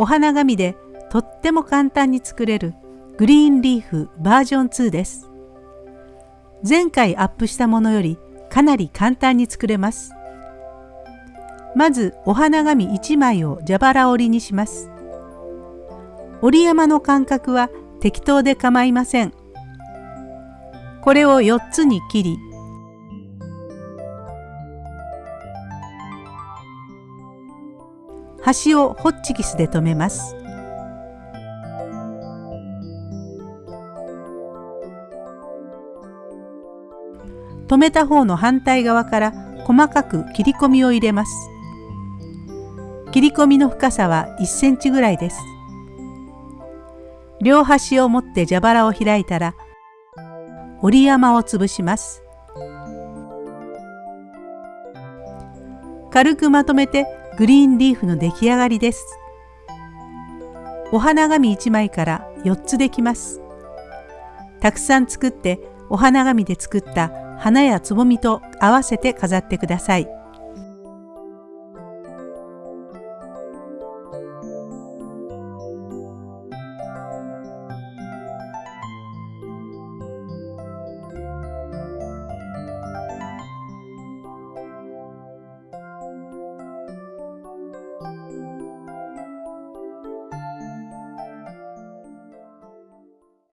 お花紙でとっても簡単に作れるグリーンリーフバージョン2です。前回アップしたものよりかなり簡単に作れます。まずお花紙1枚を蛇腹折りにします。折り山の間隔は適当で構いません。これを4つに切り端をホッチキスで留めます。留めた方の反対側から細かく切り込みを入れます。切り込みの深さは1センチぐらいです。両端を持って蛇腹を開いたら折り山を潰します。軽くまとめてグリーンリーフの出来上がりです。お花紙1枚から4つできます。たくさん作ってお花紙で作った花やつぼみと合わせて飾ってください。